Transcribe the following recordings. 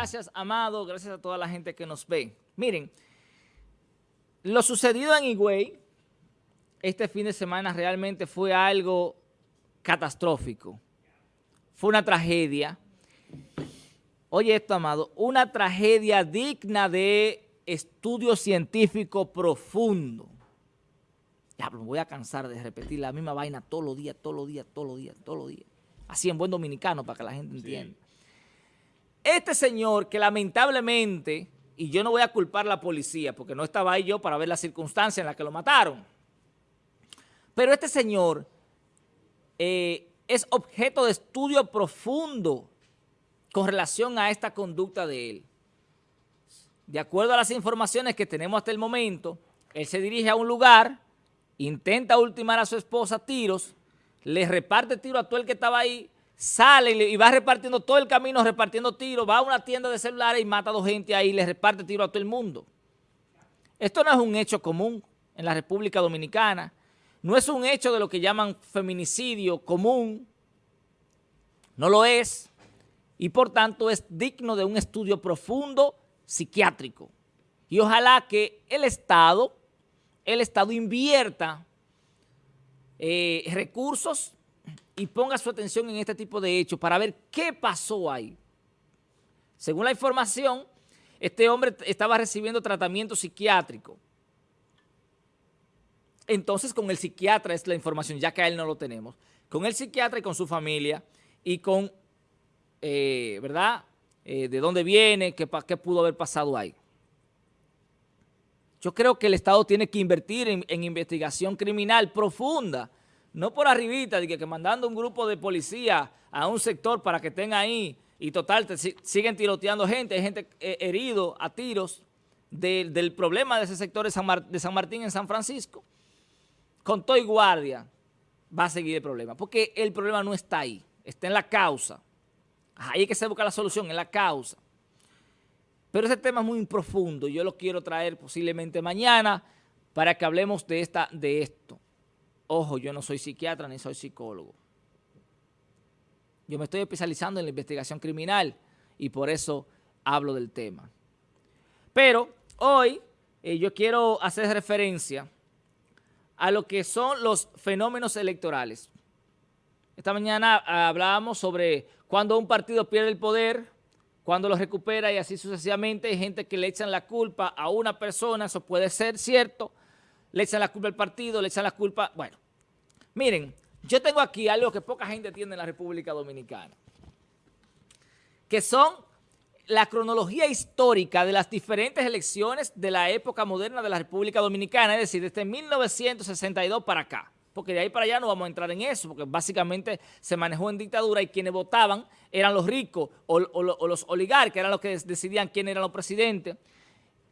Gracias, Amado. Gracias a toda la gente que nos ve. Miren, lo sucedido en Higüey este fin de semana realmente fue algo catastrófico. Fue una tragedia. Oye esto, Amado, una tragedia digna de estudio científico profundo. Ya, me voy a cansar de repetir la misma vaina todos los días, todos los días, todos los días, todos los días. Así en buen dominicano para que la gente entienda. Este señor que lamentablemente, y yo no voy a culpar a la policía porque no estaba ahí yo para ver la circunstancia en la que lo mataron, pero este señor eh, es objeto de estudio profundo con relación a esta conducta de él. De acuerdo a las informaciones que tenemos hasta el momento, él se dirige a un lugar, intenta ultimar a su esposa tiros, le reparte tiro a todo el que estaba ahí, sale y va repartiendo todo el camino, repartiendo tiros, va a una tienda de celulares y mata a dos gente ahí, le reparte tiro a todo el mundo. Esto no es un hecho común en la República Dominicana, no es un hecho de lo que llaman feminicidio común, no lo es, y por tanto es digno de un estudio profundo psiquiátrico. Y ojalá que el Estado, el Estado invierta eh, recursos y ponga su atención en este tipo de hechos para ver qué pasó ahí. Según la información, este hombre estaba recibiendo tratamiento psiquiátrico. Entonces, con el psiquiatra es la información, ya que a él no lo tenemos. Con el psiquiatra y con su familia y con, eh, ¿verdad?, eh, de dónde viene, qué, pudo haber pasado ahí. Yo creo que el Estado tiene que invertir en investigación criminal profunda no por arribita, de que, mandando un grupo de policía a un sector para que estén ahí y total, siguen tiroteando gente, hay gente eh, herido a tiros del problema de ese sector de San, Martín en San Francisco, con todo y guardia va a seguir el problema, porque el problema no está ahí, está en la causa. Ahí es que se busca la solución, en la causa. Pero ese tema es muy profundo, yo lo quiero traer posiblemente mañana para que hablemos de, esta, de esto. Ojo, yo no soy psiquiatra ni soy psicólogo. Yo me estoy especializando en la investigación criminal y por eso hablo del tema. Pero hoy eh, yo quiero hacer referencia a lo que son los fenómenos electorales. Esta mañana hablábamos sobre cuando un partido pierde el poder, cuando lo recupera y así sucesivamente. Hay gente que le echan la culpa a una persona, eso puede ser cierto, le echan la culpa al partido, le echan la culpa, bueno. Miren, yo tengo aquí algo que poca gente tiene en la República Dominicana, que son la cronología histórica de las diferentes elecciones de la época moderna de la República Dominicana, es decir, desde 1962 para acá. Porque de ahí para allá no vamos a entrar en eso, porque básicamente se manejó en dictadura y quienes votaban eran los ricos o, los oligarcas, eran los que decidían quién eran los presidentes.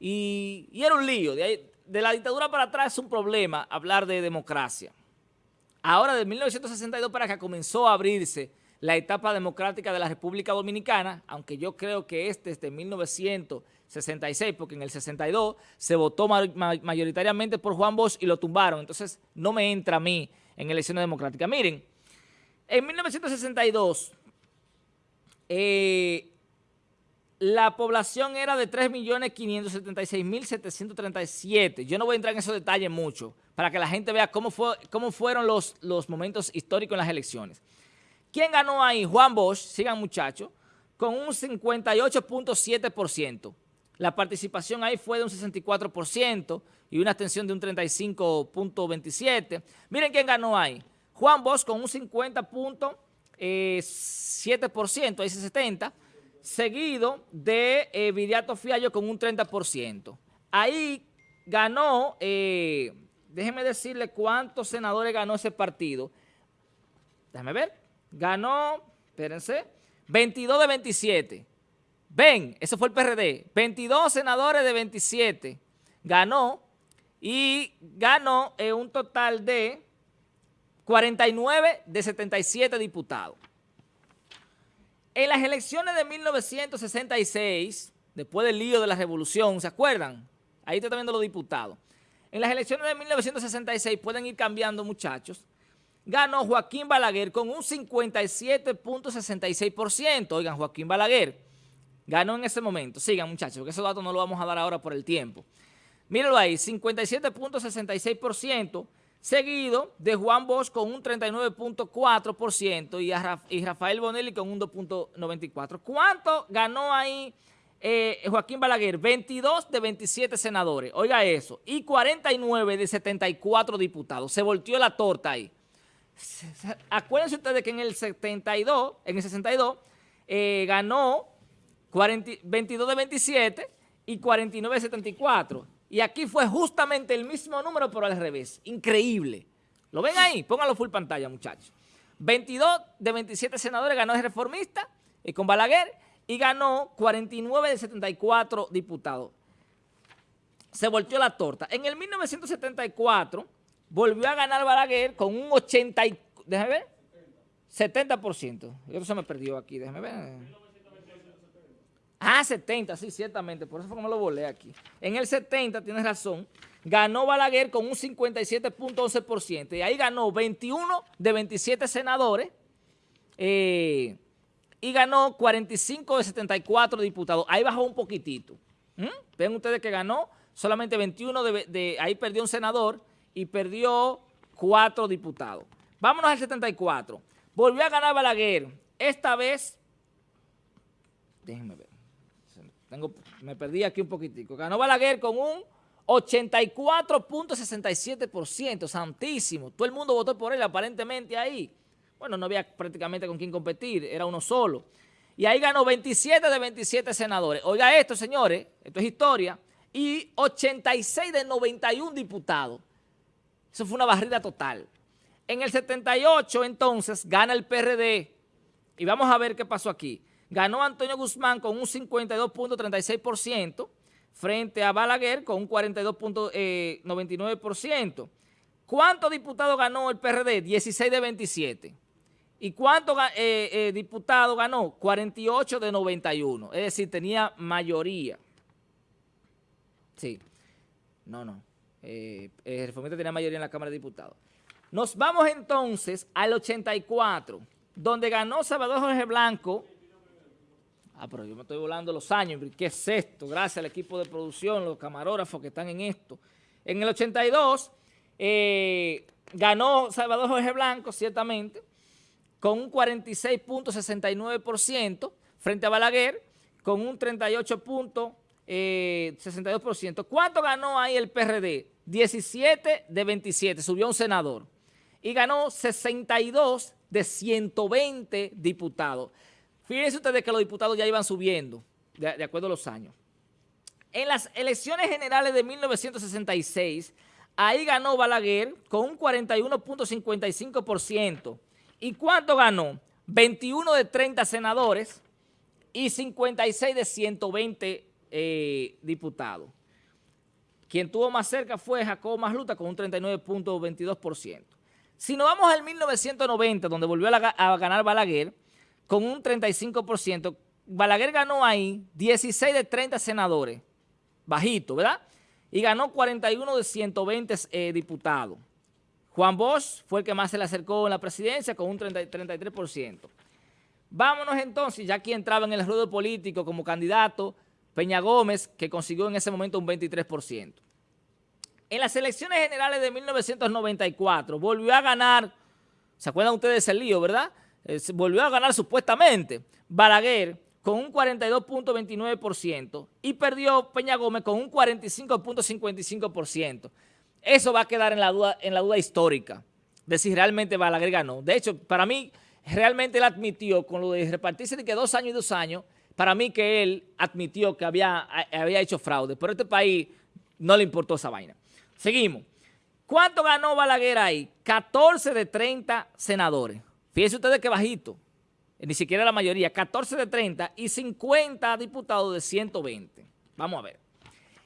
Y, y era un lío. De ahí, de la dictadura para atrás es un problema hablar de democracia. Ahora, de 1962 para acá comenzó a abrirse la etapa democrática de la República Dominicana, aunque yo creo que este es de 1966, porque en el 62 se votó mayoritariamente por Juan Bosch y lo tumbaron, entonces no me entra a mí en elecciones democráticas. Miren, en 1962, eh, la población era de 3.576.737. Yo no voy a entrar en esos detalles mucho para que la gente vea cómo, fue, cómo fueron los, los momentos históricos en las elecciones. ¿Quién ganó ahí? Juan Bosch, sigan muchachos, con un 58.7%. La participación ahí fue de un 64% y una abstención de un 35.27%. Miren quién ganó ahí. Juan Bosch con un 50.7%, ahí se 70% seguido de eh, Viriato Fiallo con un 30%. Ahí ganó, eh, déjenme decirle cuántos senadores ganó ese partido. Déjenme ver. Ganó, espérense, 22 de 27. Ven, eso fue el PRD. 22 senadores de 27 ganó y ganó eh, un total de 49 de 77 diputados. En las elecciones de 1966, después del lío de la revolución, ¿se acuerdan? Ahí está viendo los diputados. En las elecciones de 1966, pueden ir cambiando muchachos, ganó Joaquín Balaguer con un 57.66%. Oigan, Joaquín Balaguer, ganó en ese momento. Sigan, muchachos, porque esos datos no los vamos a dar ahora por el tiempo. Mírenlo ahí, 57.66%, seguido de Juan Bosch con un 39.4% y, Rafael Bonelli con un 2.94%. ¿Cuánto ganó ahí eh, Joaquín Balaguer? 22 de 27 senadores, oiga eso, y 49 de 74 diputados. Se volteó la torta ahí. Acuérdense ustedes que en el 72, en el 62, eh, ganó 22 de 27 y 49 de 74. Y aquí fue justamente el mismo número, pero al revés. Increíble. ¿Lo ven ahí? Pónganlo full pantalla, muchachos. 22 de 27 senadores ganó el reformista y con Balaguer y ganó 49 de 74 diputados. Se volteó la torta. En el 1974 volvió a ganar Balaguer con un 80, déjame ver, 70%. Eso se me perdió aquí, déjame ver. Ah, 70, sí, ciertamente, por eso fue que me lo volé aquí. En el 70, tienes razón, ganó Balaguer con un 57.11% y ahí ganó 21 de 27 senadores eh, y ganó 45 de 74 diputados. Ahí bajó un poquitito. ¿Mm? Ven ustedes que ganó solamente 21 de, ahí perdió un senador y perdió 4 diputados. Vámonos al 74. Volvió a ganar Balaguer, esta vez, déjenme ver me perdí aquí un poquitico. Ganó Balaguer con un 84.67%, santísimo. Todo el mundo votó por él aparentemente ahí. Bueno, no había prácticamente con quién competir, era uno solo. Y ahí ganó 27 de 27 senadores. Oiga esto, señores, esto es historia. Y 86 de 91 diputados. Eso fue una barrida total. En el 78, entonces, gana el PRD. Y vamos a ver qué pasó aquí. Ganó Antonio Guzmán con un 52.36% frente a Balaguer con un 42.99%. ¿Cuántos diputados ganó el PRD? 16 de 27. ¿Y cuántos eh, eh, diputados ganó? 48 de 91. Es decir, tenía mayoría. Sí. No, no. Eh, el reformista tenía mayoría en la Cámara de Diputados. Nos vamos entonces al 84, donde ganó Salvador Jorge Blanco Ah, pero yo me estoy volando los años. ¿Qué es esto? Gracias al equipo de producción, los camarógrafos que están en esto. En el 82 eh, ganó Salvador Jorge Blanco, ciertamente, con un 46.69% frente a Balaguer, con un 38.62%. Eh, ¿Cuánto ganó ahí el PRD? 17 de 27, subió un senador. Y ganó 62 de 120 diputados. Fíjense ustedes que los diputados ya iban subiendo, de, acuerdo a los años. En las elecciones generales de 1966, ahí ganó Balaguer con un 41.55%. ¿Y cuánto ganó? 21 de 30 senadores y 56 de 120 eh, diputados. Quien tuvo más cerca fue Jacobo Masluta con un 39.22%. Si nos vamos al 1990, donde volvió a ganar Balaguer, con un 35%. Balaguer ganó ahí 16 de 30 senadores, bajito, ¿verdad? Y ganó 41 de 120 eh, diputados. Juan Bosch fue el que más se le acercó en la presidencia con un 33%. Vámonos entonces, ya aquí entraba en el ruedo político como candidato Peña Gómez, que consiguió en ese momento un 23%. En las elecciones generales de 1994 volvió a ganar, ¿se acuerdan ustedes de ese lío, verdad? Volvió a ganar supuestamente Balaguer con un 42.29% y perdió Peña Gómez con un 45.55%. Eso va a quedar en la, duda, en la duda histórica de si realmente Balaguer ganó. De hecho, para mí, realmente él admitió con lo de repartirse de que dos años y dos años, para mí que él admitió que había, había hecho fraude, pero a este país no le importó esa vaina. Seguimos. ¿Cuánto ganó Balaguer ahí? 14 de 30 senadores. Fíjense ustedes que bajito, ni siquiera la mayoría, 14 de 30 y 50 diputados de 120. Vamos a ver.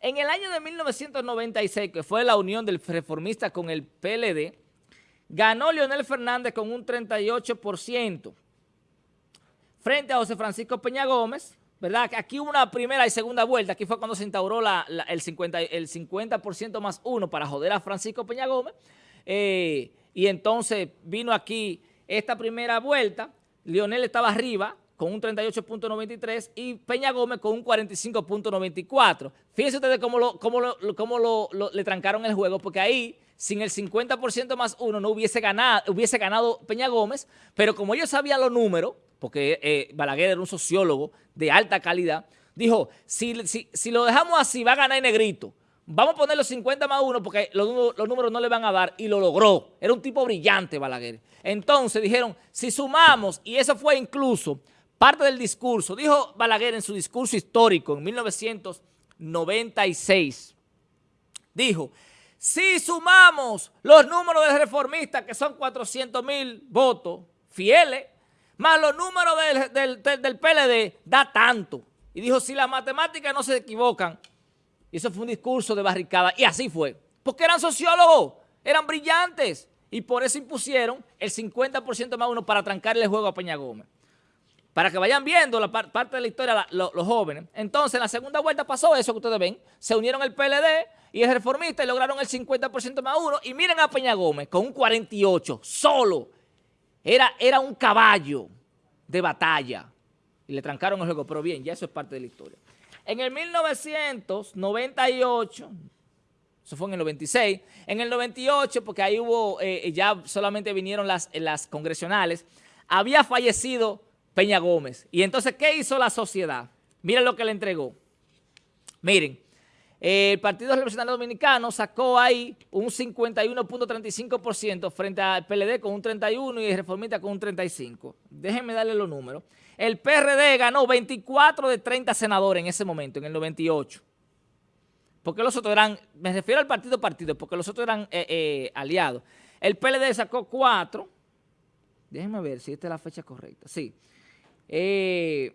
En el año de 1996, que fue la unión del reformista con el PLD, ganó Leonel Fernández con un 38% frente a José Francisco Peña Gómez, ¿verdad? Aquí hubo una primera y segunda vuelta, aquí fue cuando se instauró el 50%, el 50 más uno para joder a Francisco Peña Gómez, eh, y entonces vino aquí esta primera vuelta, Lionel estaba arriba con un 38.93 y Peña Gómez con un 45.94. Fíjense ustedes cómo, lo, cómo, lo, cómo lo, le trancaron el juego, porque ahí, sin el 50% más uno, no hubiese ganado, hubiese ganado Peña Gómez, pero como ellos sabían los números, porque eh, Balaguer era un sociólogo de alta calidad, dijo, si, si, si lo dejamos así, va a ganar Negrito. Vamos a poner los 50 más uno porque los, números no le van a dar y lo logró. Era un tipo brillante Balaguer. Entonces dijeron, si sumamos, y eso fue incluso parte del discurso, dijo Balaguer en su discurso histórico en 1996, dijo, si sumamos los números de reformistas, que son 400 mil votos fieles, más los números del, del, PLD, da tanto. Y dijo, si las matemáticas no se equivocan, y eso fue un discurso de barricada, y así fue, porque eran sociólogos, eran brillantes, y por eso impusieron el 50% más uno para trancarle el juego a Peña Gómez para que vayan viendo la parte de la historia los jóvenes. Entonces, en la segunda vuelta pasó eso que ustedes ven. Se unieron el PLD y el reformista y lograron el 50% más uno. Y miren a Peña Gómez con un 48, solo. Era, era un caballo de batalla. Y le trancaron el juego, pero bien, ya eso es parte de la historia. En el 1998, eso fue en el 96, en el 98, porque ahí hubo, eh, ya solamente vinieron las, las congresionales, había fallecido Peña Gómez. Y entonces, ¿qué hizo la sociedad? Miren lo que le entregó. Miren, el Partido Revolucionario Dominicano sacó ahí un 51.35% frente al PLD con un 31% y el Reformista con un 35%. Déjenme darle los números. El PRD ganó 24 de 30 senadores en ese momento, en el 98. Porque los otros eran, me refiero al partido partido, porque los otros eran eh, eh, aliados. El PLD sacó 4. Déjenme ver si esta es la fecha correcta. Sí. 4 eh,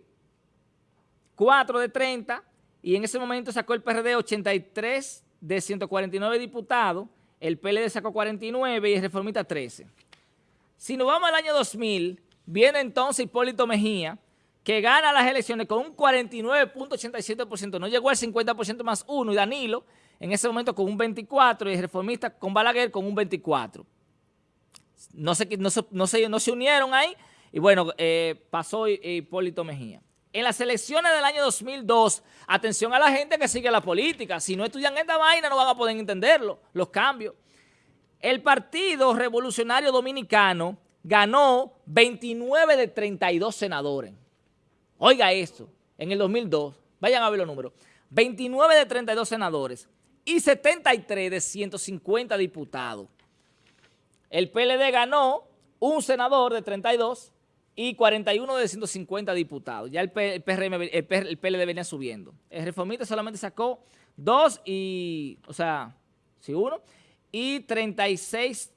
de 30 y en ese momento sacó el PRD 83 de 149 diputados, el PLD sacó 49 y el Reformista 13. Si nos vamos al año 2000, viene entonces Hipólito Mejía, que gana las elecciones con un 49.87%, no llegó al 50% más uno, y Danilo en ese momento con un 24% y el Reformista con Balaguer con un 24%. No se, no, no, se, no se unieron ahí, y bueno, eh, pasó Hipólito Mejía. En las elecciones del año 2002, atención a la gente que sigue la política. Si no estudian esta vaina no van a poder entenderlo, los cambios. El Partido Revolucionario Dominicano ganó 29 de 32 senadores. Oiga esto, en el 2002, vayan a ver los números, 29 de 32 senadores y 73 de 150 diputados. El PLD ganó un senador de 32 y 41 de 150 diputados. Ya el, PRM, el, PLD venía subiendo. El reformista solamente sacó dos y, o sea, sí, uno, y 36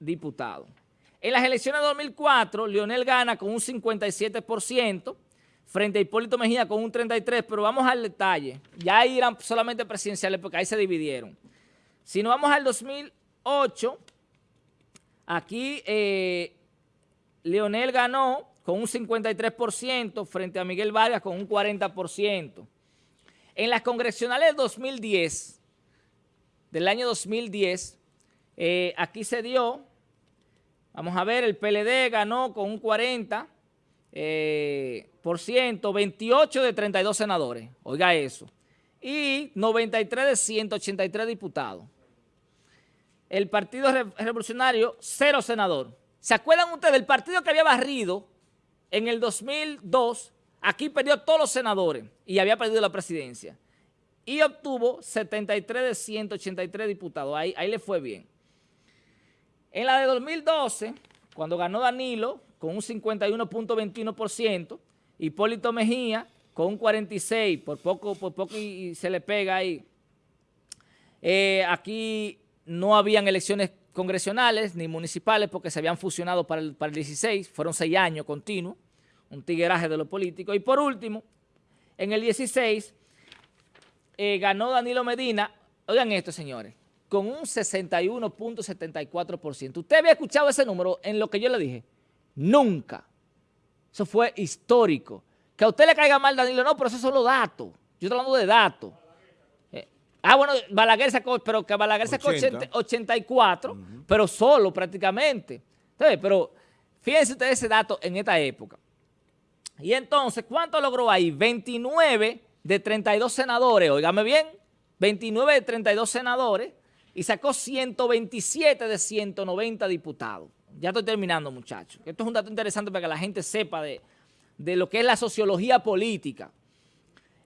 diputados. En las elecciones de 2004, Leonel gana con un 57%, frente a Hipólito Mejía con un 33%, pero vamos al detalle. Ya ahí eran solamente presidenciales porque ahí se dividieron. Si nos vamos al 2008, aquí... Eh, Leonel ganó con un 53% frente a Miguel Vargas con un 40%. En las congresionales del 2010, del año 2010, eh, aquí se dio, vamos a ver, el PLD ganó con un 40%, eh, por ciento, 28 de 32 senadores, oiga eso, y 93 de 183 diputados. El Partido Revolucionario, cero senador. ¿Se acuerdan ustedes del partido que había barrido en el 2002? Aquí perdió todos los senadores y había perdido la presidencia. Y obtuvo 73 de 183 diputados. Ahí, ahí le fue bien. En la de 2012, cuando ganó Danilo con un 51.21%, Hipólito Mejía con un 46%, por poco, por poco y, se le pega ahí. Eh, aquí no habían elecciones congresionales ni municipales porque se habían fusionado para el, para el 16, fueron seis años continuos, un tigueraje de lo político. Y por último, en el 16 eh, ganó Danilo Medina, oigan esto señores, con un 61.74%. ¿Usted había escuchado ese número en lo que yo le dije? Nunca. Eso fue histórico. Que a usted le caiga mal Danilo, no, pero esos son los datos. Yo estoy hablando de datos. Ah, bueno, Balaguer sacó, pero que Balaguer sacó 84, pero solo prácticamente. Entonces, pero fíjense ustedes ese dato en esta época. Y entonces, ¿cuánto logró ahí? 29 de 32 senadores, oígame bien, 29 de 32 senadores y sacó 127 de 190 diputados. Ya estoy terminando, muchachos. Esto es un dato interesante para que la gente sepa de, lo que es la sociología política.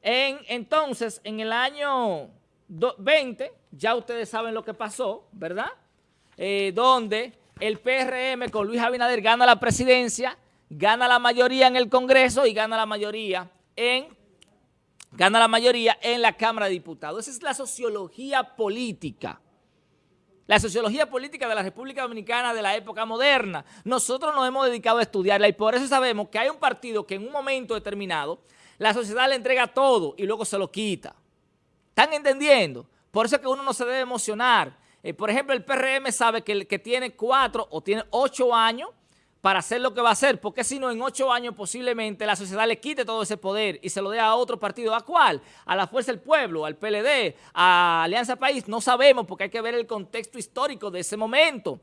En, entonces, en el año 20, ya ustedes saben lo que pasó, ¿verdad? Eh, donde el PRM con Luis Abinader gana la presidencia, gana la mayoría en el Congreso y gana la mayoría en, gana la mayoría en la Cámara de Diputados. Esa es la sociología política. La sociología política de la República Dominicana de la época moderna. Nosotros nos hemos dedicado a estudiarla y por eso sabemos que hay un partido que en un momento determinado la sociedad le entrega todo y luego se lo quita. ¿Están entendiendo? Por eso es que uno no se debe emocionar. Eh, por ejemplo, el PRM sabe que, que tiene cuatro o tiene ocho años para hacer lo que va a hacer, porque si no, en ocho años posiblemente la sociedad le quite todo ese poder y se lo dé a otro partido. ¿A cuál? A la Fuerza del Pueblo, al PLD, a Alianza País. No sabemos porque hay que ver el contexto histórico de ese momento.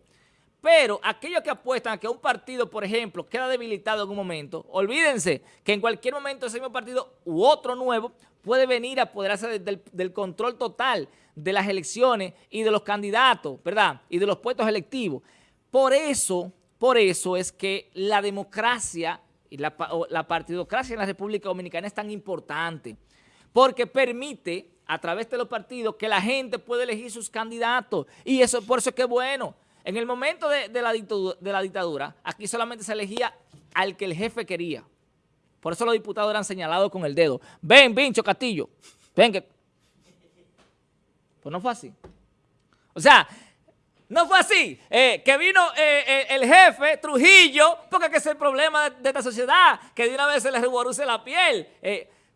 Pero aquellos que apuestan a que un partido, por ejemplo, queda debilitado en un momento, olvídense que en cualquier momento ese mismo partido u otro nuevo puede venir a apoderarse del, del control total de las elecciones y de los candidatos, ¿verdad? Y de los puestos electivos. Por eso por eso es que la democracia y la, partidocracia en la República Dominicana es tan importante, porque permite a través de los partidos que la gente puede elegir sus candidatos y eso por eso es que es bueno. En el momento de, la dictadura, de la dictadura, aquí solamente se elegía al que el jefe quería. Por eso los diputados eran señalados con el dedo. Ven, Vincho Castillo, ven que... Pues no fue así. O sea, no fue así, eh, que vino eh, eh, el jefe, Trujillo, porque es el problema de, esta sociedad, que de una vez se le reboruse la piel.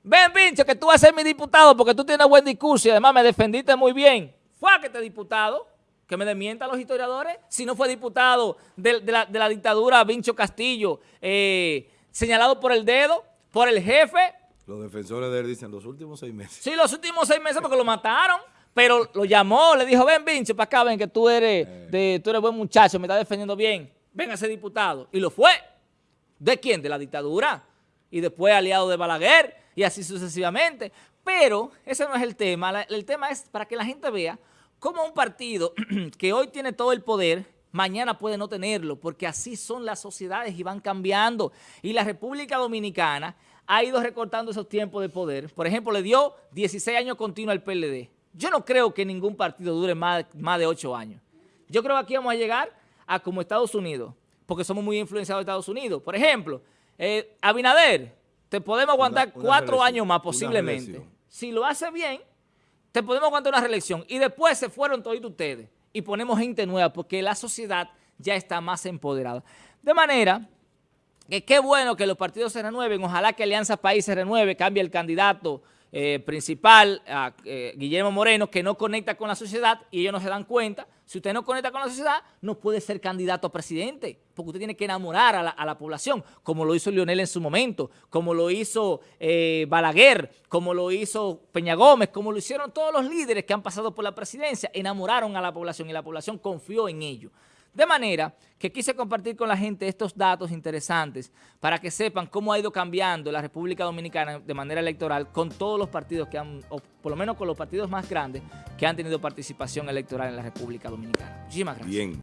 Ven, pincho, que tú vas a ser mi diputado porque tú tienes buen discurso y además me defendiste muy bien. Fue a que te diputado, que me desmientan los historiadores, si no fue diputado de, la, dictadura Vincho Castillo, señalado por el dedo, por el jefe. Los defensores de él dicen los últimos seis meses. Sí, los últimos seis meses porque lo mataron. Pero lo llamó, le dijo, ven Vince, para acá, ven que tú eres, eh. de, tú eres buen muchacho, me estás defendiendo bien. Ven a ser diputado. Y lo fue. ¿De quién? De la dictadura. Y después aliado de Balaguer y así sucesivamente. Pero ese no es el tema. el tema es para que la gente vea cómo un partido que hoy tiene todo el poder, mañana puede no tenerlo, porque así son las sociedades y van cambiando. Y la República Dominicana ha ido recortando esos tiempos de poder. Por ejemplo, le dio 16 años continuos al PLD. Yo no creo que ningún partido dure más, más de ocho años. Yo creo que aquí vamos a llegar a como Estados Unidos, porque somos muy influenciados de Estados Unidos. Por ejemplo, eh, Abinader, te podemos aguantar cuatro años más posiblemente. Si lo hace bien, te podemos aguantar una reelección. Y después se fueron todos ustedes y ponemos gente nueva porque la sociedad ya está más empoderada. De manera que qué bueno que los partidos se renueven, ojalá que Alianza País se renueve, cambie el candidato, eh, principal, a, eh, Guillermo Moreno, que no conecta con la sociedad y ellos no se dan cuenta. Si usted no conecta con la sociedad, no puede ser candidato a presidente, porque usted tiene que enamorar a la, población, como lo hizo Lionel en su momento, como lo hizo eh, Balaguer, como lo hizo Peña Gómez, como lo hicieron todos los líderes que han pasado por la presidencia, enamoraron a la población y la población confió en ellos. De manera que quise compartir con la gente estos datos interesantes para que sepan cómo ha ido cambiando la República Dominicana de manera electoral con todos los partidos que han, o por lo menos con los partidos más grandes que han tenido participación electoral en la República Dominicana. Muchísimas gracias. Bien.